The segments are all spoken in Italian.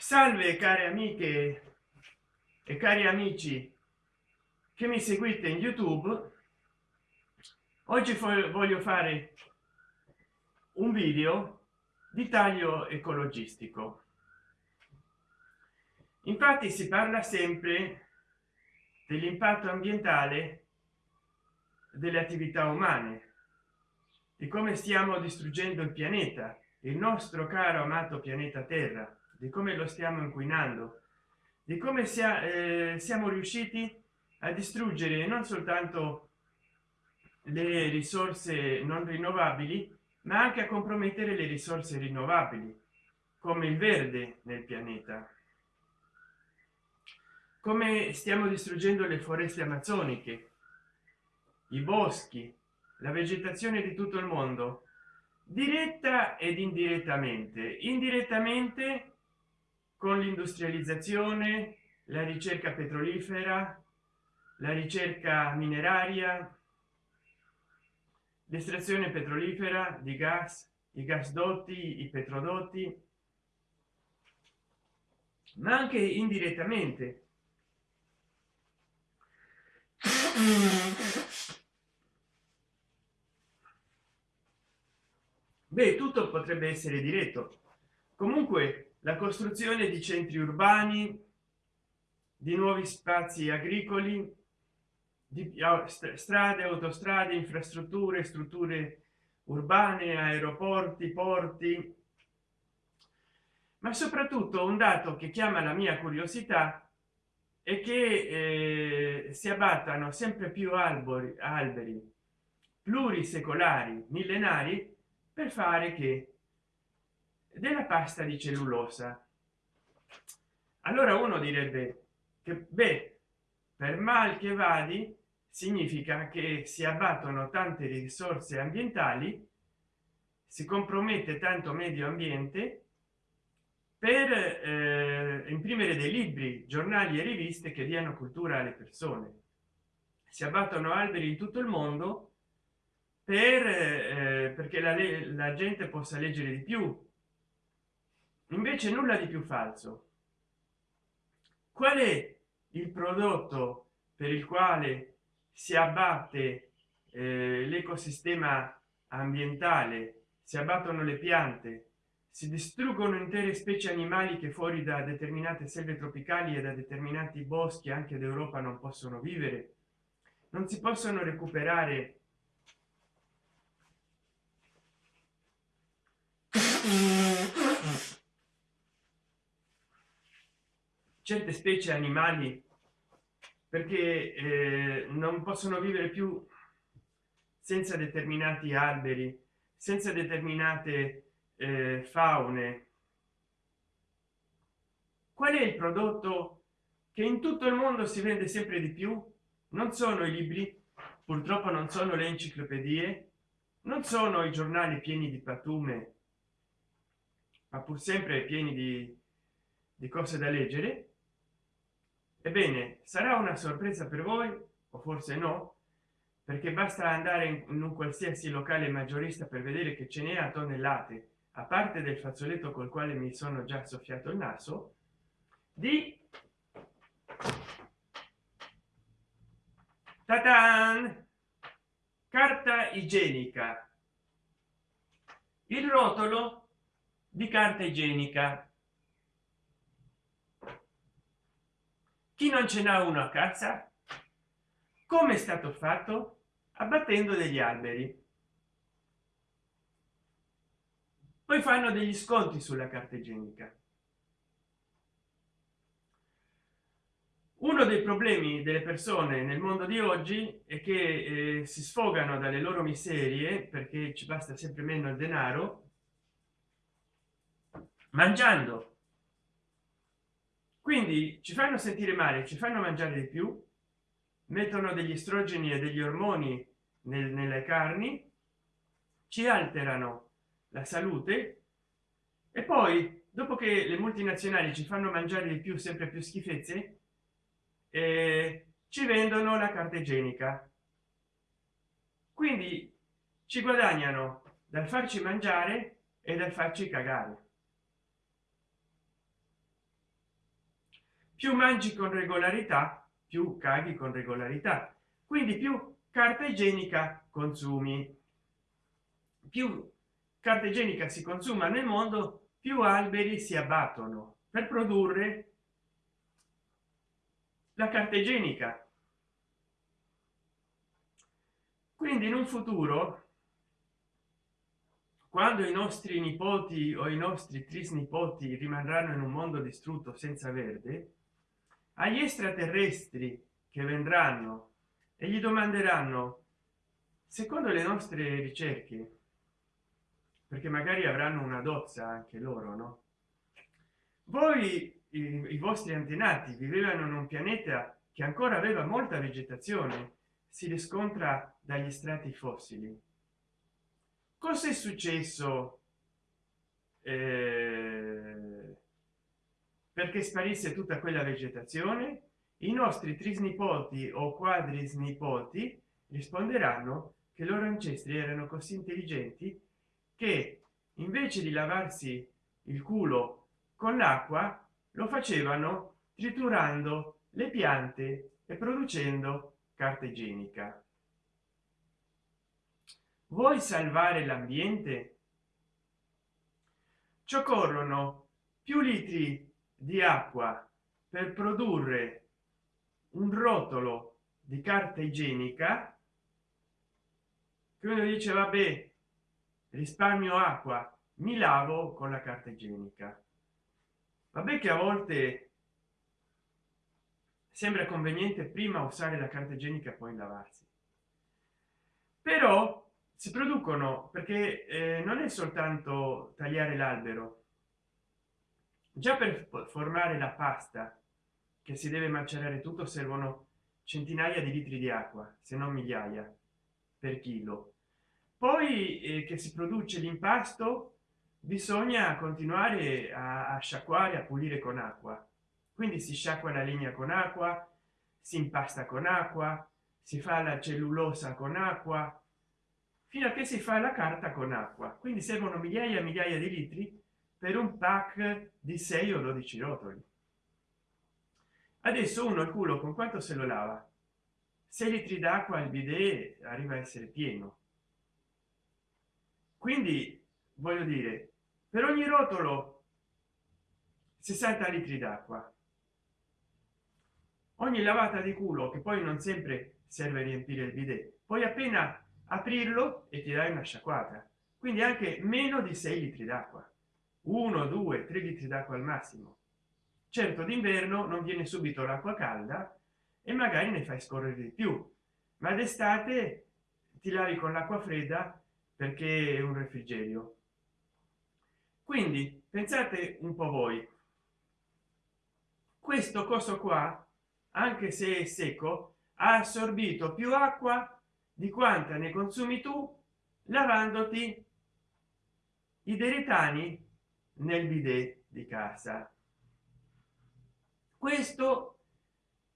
salve care amiche e cari amici che mi seguite in youtube. Oggi voglio fare un video di taglio ecologistico. Infatti si parla sempre dell'impatto ambientale delle attività umane di come stiamo distruggendo il pianeta il nostro caro amato pianeta terra di come lo stiamo inquinando di come sia, eh, siamo riusciti a distruggere non soltanto le risorse non rinnovabili ma anche a compromettere le risorse rinnovabili come il verde nel pianeta. Come stiamo distruggendo le foreste amazzoniche i boschi la vegetazione di tutto il mondo diretta ed indirettamente. Indirettamente con l'industrializzazione la ricerca petrolifera la ricerca mineraria l'estrazione petrolifera di gas i gasdotti i petrodotti ma anche indirettamente. Beh tutto potrebbe essere diretto. Comunque la costruzione di centri urbani di nuovi spazi agricoli di strade autostrade infrastrutture strutture urbane aeroporti porti. Ma soprattutto un dato che chiama la mia curiosità è che eh, si abbattano sempre più alberi alberi plurisecolari millenari per fare che della pasta di cellulosa. Allora uno direbbe che beh per mal che vadi significa che si abbattono tante risorse ambientali si compromette tanto medio ambiente per eh, imprimere dei libri giornali e riviste che diano cultura alle persone. Si abbattono alberi in tutto il mondo per eh, perché la, la gente possa leggere di più invece nulla di più falso. Qual è il prodotto per il quale si abbatte eh, l'ecosistema ambientale si abbattono le piante si distruggono intere specie animali che fuori da determinate selve tropicali e da determinati boschi anche d'europa non possono vivere? Non si possono recuperare certe specie animali perché eh, non possono vivere più senza determinati alberi senza determinate eh, faune. Qual è il prodotto che in tutto il mondo si vende sempre di più? Non sono i libri purtroppo non sono le enciclopedie non sono i giornali pieni di pattume ma pur sempre pieni di, di cose da leggere ebbene sarà una sorpresa per voi o forse no perché basta andare in un qualsiasi locale maggiorista per vedere che ce n'è a tonnellate a parte del fazzoletto col quale mi sono già soffiato il naso di Tatan! carta igienica il rotolo di carta igienica chi non ce n'ha uno a casa come è stato fatto? Abbattendo degli alberi. Poi fanno degli sconti sulla carta igienica. Uno dei problemi delle persone nel mondo di oggi è che eh, si sfogano dalle loro miserie perché ci basta sempre meno il denaro mangiando quindi ci fanno sentire male ci fanno mangiare di più mettono degli estrogeni e degli ormoni nel, nelle carni ci alterano la salute e poi dopo che le multinazionali ci fanno mangiare di più sempre più schifezze eh, ci vendono la carta igienica. Quindi ci guadagnano dal farci mangiare e dal farci cagare più mangi con regolarità più caghi con regolarità. Quindi più carta igienica consumi. Più carta igienica si consuma nel mondo più alberi si abbattono per produrre la carta igienica. Quindi in un futuro quando i nostri nipoti o i nostri trisnipoti rimarranno in un mondo distrutto senza verde agli extraterrestri che vendranno e gli domanderanno secondo le nostre ricerche perché magari avranno una dozza anche loro no? Voi i, i vostri antenati vivevano in un pianeta che ancora aveva molta vegetazione si riscontra dagli strati fossili. Cosa è successo eh, perché sparisse tutta quella vegetazione i nostri trisnipoti o quadrisnipoti risponderanno che i loro ancestri erano così intelligenti che invece di lavarsi il culo con l'acqua lo facevano triturando le piante e producendo carta igienica. Vuoi salvare l'ambiente? Ci occorrono più litri di acqua per produrre un rotolo di carta igienica che uno dice vabbè risparmio acqua mi lavo con la carta igienica. Vabbè che a volte sembra conveniente prima usare la carta igienica poi lavarsi. Però si producono perché eh, non è soltanto tagliare l'albero già per formare la pasta che si deve macerare tutto servono centinaia di litri di acqua se non migliaia per chilo. Poi eh, che si produce l'impasto bisogna continuare a, a sciacquare a pulire con acqua. Quindi si sciacqua la legna con acqua si impasta con acqua si fa la cellulosa con acqua fino a che si fa la carta con acqua. Quindi servono migliaia e migliaia di litri per un pack di 6 o 12 rotoli. Adesso uno il culo con quanto se lo lava? 6 litri d'acqua il bidet arriva a essere pieno. Quindi voglio dire per ogni rotolo 60 litri d'acqua. Ogni lavata di culo che poi non sempre serve a riempire il bidet poi appena aprirlo e ti dai una sciacquata quindi anche meno di 6 litri d'acqua 1 2 3 litri d'acqua al massimo. Certo d'inverno non viene subito l'acqua calda e magari ne fai scorrere di più. Ma d'estate ti lavi con l'acqua fredda perché è un refrigerio. Quindi pensate un po voi. Questo coso qua anche se è secco ha assorbito più acqua di quanta ne consumi tu lavandoti. I deretani nel bidet di casa. Questo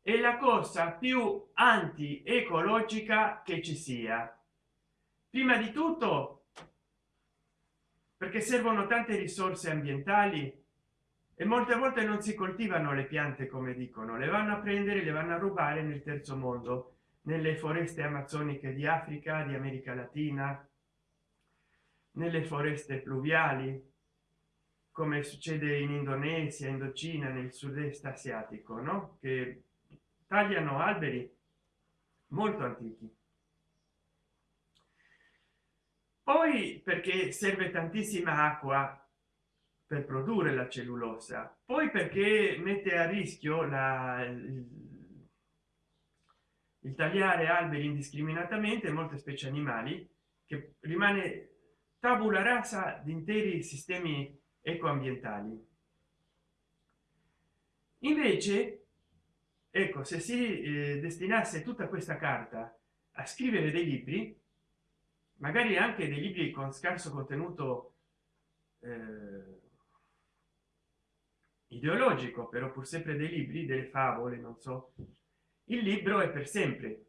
è la cosa più anti ecologica che ci sia. Prima di tutto perché servono tante risorse ambientali e molte volte non si coltivano le piante come dicono. Le vanno a prendere le vanno a rubare nel terzo mondo nelle foreste amazzoniche di africa di america latina nelle foreste pluviali come succede in indonesia indocina nel sud-est asiatico no? Che tagliano alberi molto antichi. Poi perché serve tantissima acqua per produrre la cellulosa poi perché mette a rischio la il, il tagliare alberi indiscriminatamente molte specie animali che rimane tabula rasa di interi sistemi ecoambientali. Invece ecco se si eh, destinasse tutta questa carta a scrivere dei libri magari anche dei libri con scarso contenuto eh, ideologico però pur sempre dei libri delle favole non so il libro è per sempre.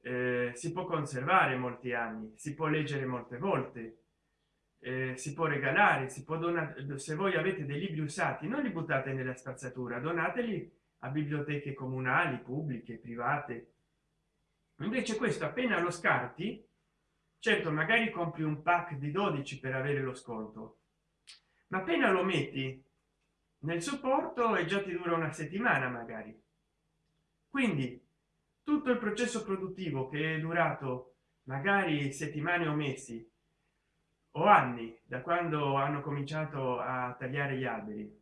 Eh, si può conservare molti anni si può leggere molte volte eh, si può regalare si può donare se voi avete dei libri usati non li buttate nella spazzatura donateli a biblioteche comunali pubbliche private. Invece questo appena lo scarti certo magari compri un pack di 12 per avere lo sconto ma appena lo metti nel supporto e già ti dura una settimana magari. Quindi tutto il processo produttivo che è durato magari settimane o mesi o anni da quando hanno cominciato a tagliare gli alberi.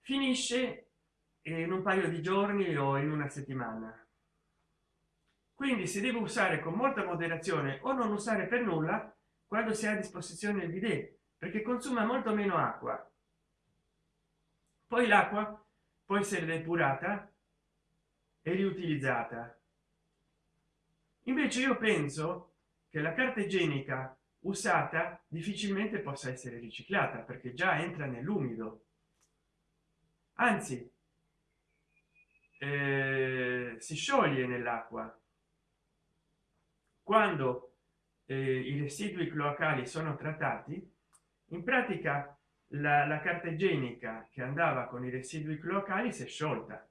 Finisce in un paio di giorni o in una settimana. Quindi si deve usare con molta moderazione o non usare per nulla quando si ha a disposizione il bidet perché consuma molto meno acqua. Poi l'acqua può essere depurata e riutilizzata. Invece io penso che la carta igienica usata difficilmente possa essere riciclata perché già entra nell'umido. Anzi eh, si scioglie nell'acqua. Quando eh, i residui cloacali sono trattati in pratica la, la carta igienica che andava con i residui cloacali si è sciolta.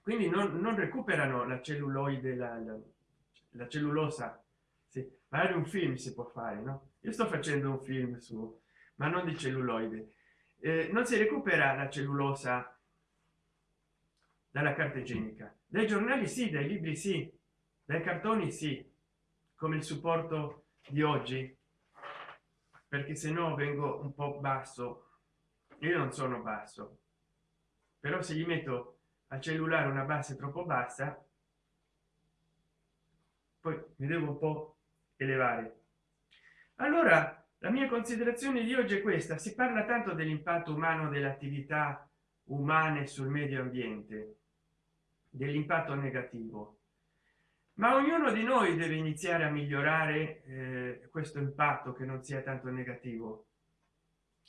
Quindi non, non recuperano la celluloide la, la, la cellulosa sì, magari un film si può fare no? Io sto facendo un film su ma non di celluloide. Eh, non si recupera la cellulosa dalla carta igienica. Dai giornali sì dai libri sì dai cartoni sì come il supporto di oggi perché se no vengo un po basso. Io non sono basso però se gli metto al cellulare una base troppo bassa poi mi devo un po elevare. Allora la mia considerazione di oggi è questa. Si parla tanto dell'impatto umano delle attività umane sul medio ambiente dell'impatto negativo. Ma ognuno di noi deve iniziare a migliorare eh, questo impatto che non sia tanto negativo.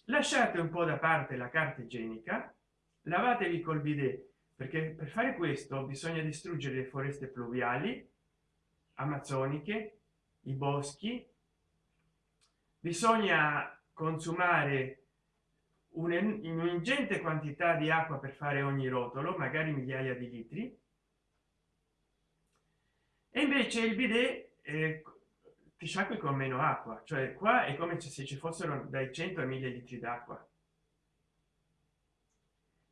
Lasciate un po da parte la carta igienica lavatevi col bidet perché per fare questo bisogna distruggere le foreste pluviali amazzoniche i boschi. Bisogna consumare un'ingente quantità di acqua per fare ogni rotolo magari migliaia di litri. E invece il bidet eh, ti sciacqui con meno acqua cioè qua è come se ci fossero dai 100 a 1000 litri d'acqua.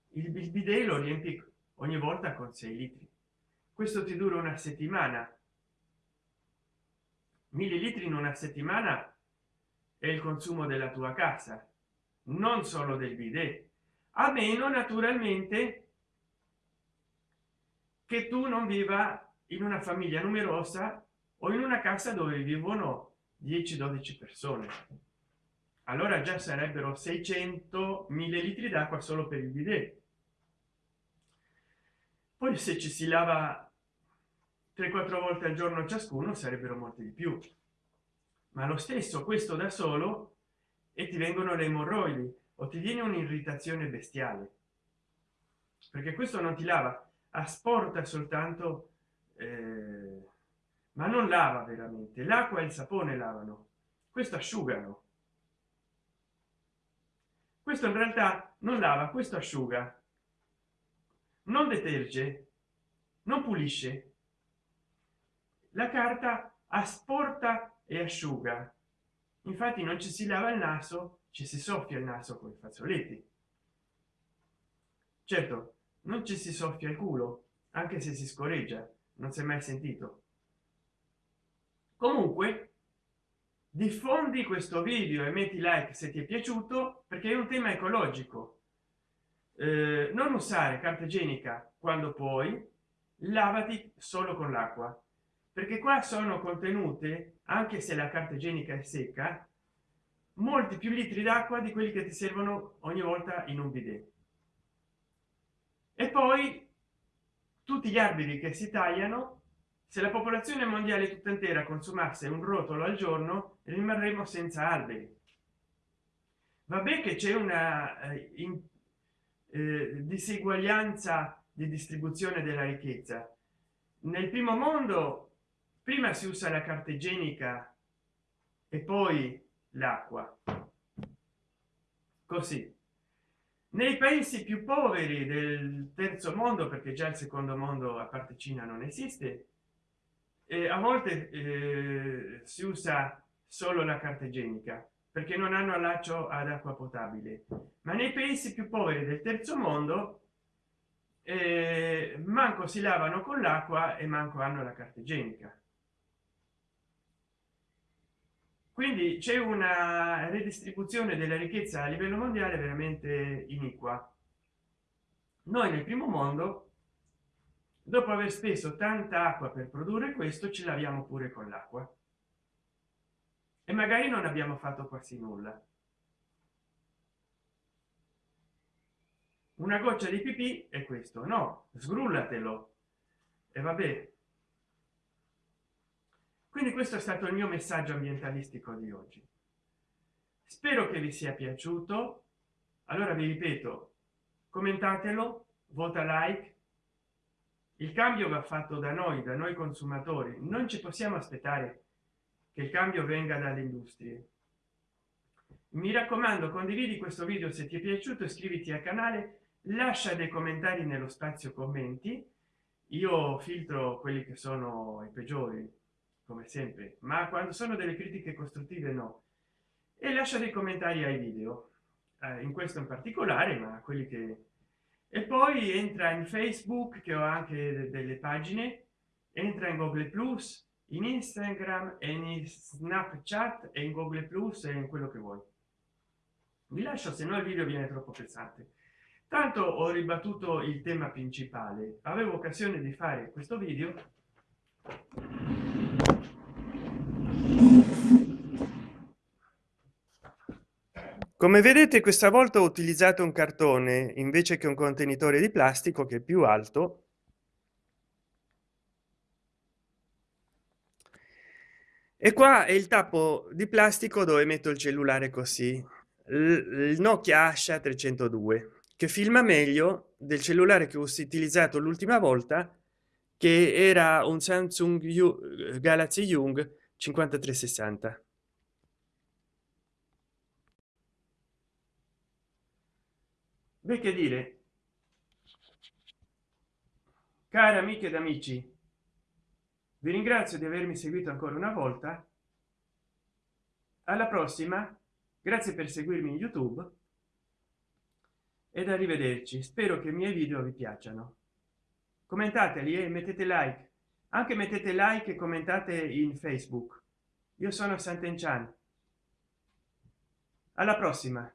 Il bidet lo riempi ogni volta con 6 litri. Questo ti dura una settimana millilitri in una settimana è il consumo della tua casa non solo del bidet. A meno naturalmente che tu non viva in una famiglia numerosa o in una casa dove vivono 10 12 persone. Allora già sarebbero 600 mille litri d'acqua solo per il bidet. Poi se ci si lava 3 4 volte al giorno ciascuno sarebbero molti di più. Ma lo stesso questo da solo e ti vengono le emorroidi o ti viene un'irritazione bestiale. Perché questo non ti lava asporta soltanto eh, ma non lava veramente l'acqua e il sapone lavano questo asciugano. Questo in realtà non lava questo asciuga. Non deterge non pulisce la carta asporta e asciuga. Infatti non ci si lava il naso ci si soffia il naso con i fazzoletti. Certo non ci si soffia il culo anche se si scorreggia non si è mai sentito. Comunque diffondi questo video e metti like se ti è piaciuto perché è un tema ecologico. Eh, non usare carta igienica quando puoi lavati solo con l'acqua perché qua sono contenute anche se la carta igienica è secca molti più litri d'acqua di quelli che ti servono ogni volta in un bidet. E poi tutti gli alberi che si tagliano se la popolazione mondiale tutta intera consumasse un rotolo al giorno rimarremo senza alberi. Vabbè che c'è una eh, in, eh, diseguaglianza di distribuzione della ricchezza. Nel primo mondo prima si usa la carta igienica e poi l'acqua. Così. Nei paesi più poveri del terzo mondo perché già il secondo mondo a parte cina non esiste e a volte eh, si usa solo la carta igienica perché non hanno allaccio ad acqua potabile. Ma nei paesi più poveri del terzo mondo eh, manco si lavano con l'acqua e manco hanno la carta igienica quindi c'è una redistribuzione della ricchezza a livello mondiale veramente iniqua. Noi nel primo mondo dopo aver speso tanta acqua per produrre questo ci laviamo pure con l'acqua. E magari non abbiamo fatto quasi nulla. Una goccia di pipì è questo. No sgrullatelo. E vabbè quindi questo è stato il mio messaggio ambientalistico di oggi. Spero che vi sia piaciuto. Allora vi ripeto commentatelo vota like. Il cambio va fatto da noi da noi consumatori. Non ci possiamo aspettare che il cambio venga dalle industrie. Mi raccomando condividi questo video se ti è piaciuto iscriviti al canale lascia dei commentari nello spazio commenti. Io filtro quelli che sono i peggiori come sempre ma quando sono delle critiche costruttive no. E lascia dei commentari ai video eh, in questo in particolare ma quelli che e poi entra in facebook che ho anche delle pagine entra in google plus in instagram e in snapchat e in google plus e in quello che vuoi. Vi lascio se no il video viene troppo pesante. Tanto ho ribattuto il tema principale. Avevo occasione di fare questo video come vedete questa volta ho utilizzato un cartone invece che un contenitore di plastico che è più alto. E qua è il tappo di plastico dove metto il cellulare così. Il nokia asha 302 che filma meglio del cellulare che ho utilizzato l'ultima volta che era un samsung galaxy young 5360 beh che dire? Cari amiche ed amici vi ringrazio di avermi seguito ancora una volta. Alla prossima. Grazie per seguirmi in youtube. Ed arrivederci. Spero che i miei video vi piacciono commentateli e mettete like. Anche mettete like e commentate in facebook. Io sono Sant'Enchan alla prossima